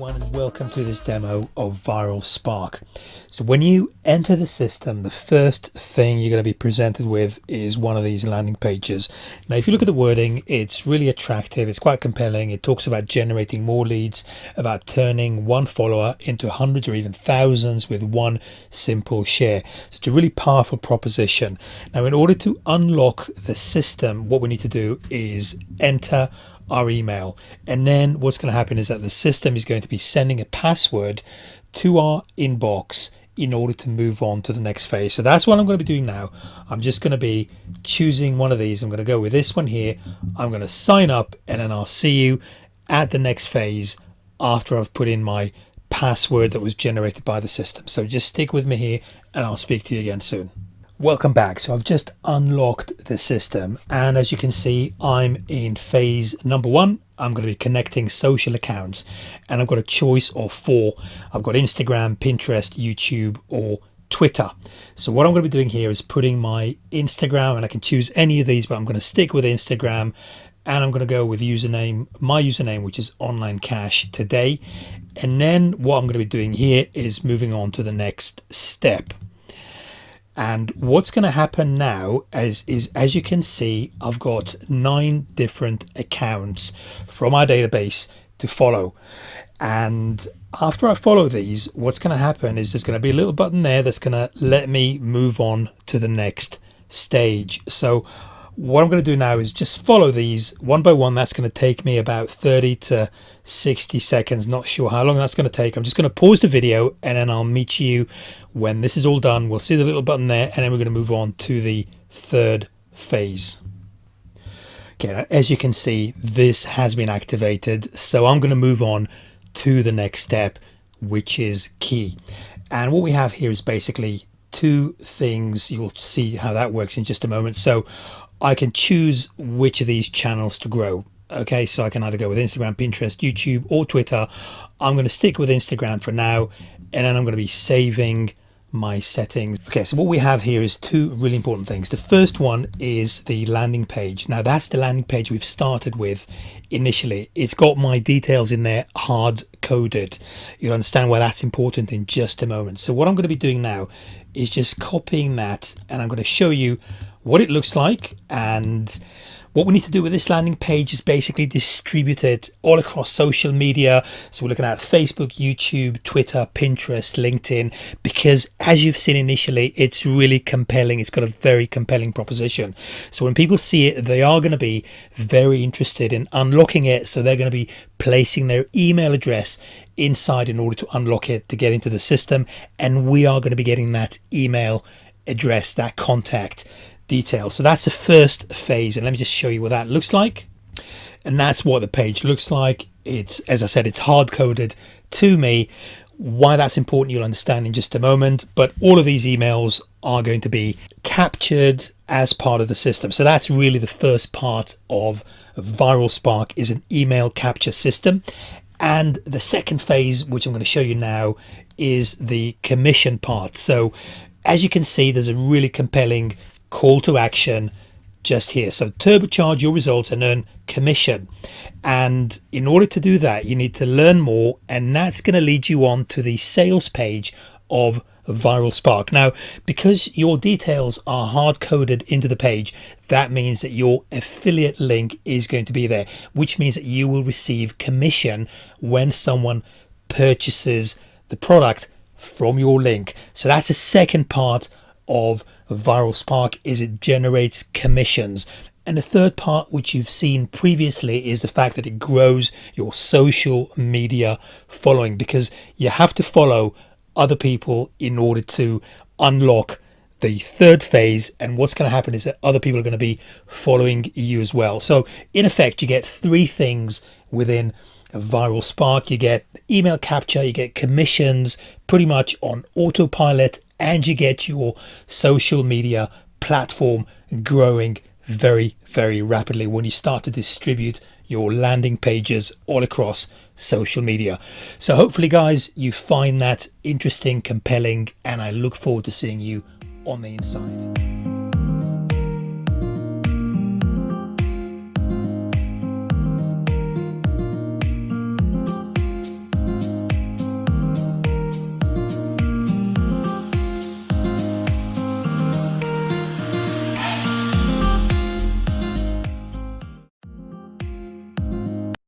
everyone and welcome to this demo of Viral Spark. So when you enter the system, the first thing you're going to be presented with is one of these landing pages. Now if you look at the wording, it's really attractive, it's quite compelling. It talks about generating more leads, about turning one follower into hundreds or even thousands with one simple share. So it's a really powerful proposition. Now in order to unlock the system, what we need to do is enter our email. And then what's going to happen is that the system is going to be sending a password to our inbox in order to move on to the next phase. So that's what I'm going to be doing now. I'm just going to be choosing one of these. I'm going to go with this one here. I'm going to sign up and then I'll see you at the next phase after I've put in my password that was generated by the system. So just stick with me here and I'll speak to you again soon. Welcome back. So I've just unlocked the system and as you can see I'm in phase number one. I'm going to be connecting social accounts and I've got a choice of four. I've got Instagram, Pinterest, YouTube or Twitter. So what I'm going to be doing here is putting my Instagram and I can choose any of these but I'm going to stick with Instagram and I'm going to go with username my username which is online cash today and then what I'm going to be doing here is moving on to the next step and what's going to happen now is, is as you can see I've got nine different accounts from our database to follow. And after I follow these what's going to happen is there's going to be a little button there that's going to let me move on to the next stage. So what I'm going to do now is just follow these one by one. That's going to take me about 30 to 60 seconds not sure how long that's going to take. I'm just going to pause the video and then I'll meet you when this is all done. We'll see the little button there and then we're going to move on to the third phase. Okay as you can see this has been activated so I'm going to move on to the next step which is key. And what we have here is basically two things you'll see how that works in just a moment so I can choose which of these channels to grow. Okay, so I can either go with Instagram, Pinterest, YouTube, or Twitter. I'm going to stick with Instagram for now, and then I'm going to be saving my settings. Okay, so what we have here is two really important things. The first one is the landing page. Now that's the landing page we've started with initially. It's got my details in there hard coded. You'll understand why that's important in just a moment. So what I'm going to be doing now is just copying that and I'm going to show you what it looks like and what we need to do with this landing page is basically distribute it all across social media. So we're looking at Facebook, YouTube, Twitter, Pinterest, LinkedIn, because as you've seen initially, it's really compelling. It's got a very compelling proposition. So when people see it, they are going to be very interested in unlocking it. So they're going to be placing their email address inside in order to unlock it to get into the system. And we are going to be getting that email address, that contact details. So that's the first phase. And let me just show you what that looks like. And that's what the page looks like. It's, as I said, it's hard coded to me. Why that's important, you'll understand in just a moment. But all of these emails are going to be captured as part of the system. So that's really the first part of Viral Spark is an email capture system. And the second phase, which I'm going to show you now, is the commission part. So as you can see, there's a really compelling call to action just here. So turbocharge your results and earn commission. And in order to do that, you need to learn more. And that's going to lead you on to the sales page of Viral Spark. Now, because your details are hard coded into the page, that means that your affiliate link is going to be there, which means that you will receive commission when someone purchases the product from your link. So that's a second part of Viral Spark is it generates commissions. And the third part, which you've seen previously, is the fact that it grows your social media following because you have to follow other people in order to unlock the third phase. And what's going to happen is that other people are going to be following you as well. So in effect, you get three things within viral spark. You get email capture, you get commissions pretty much on autopilot and you get your social media platform growing very, very rapidly when you start to distribute your landing pages all across social media. So hopefully guys, you find that interesting, compelling, and I look forward to seeing you on the inside.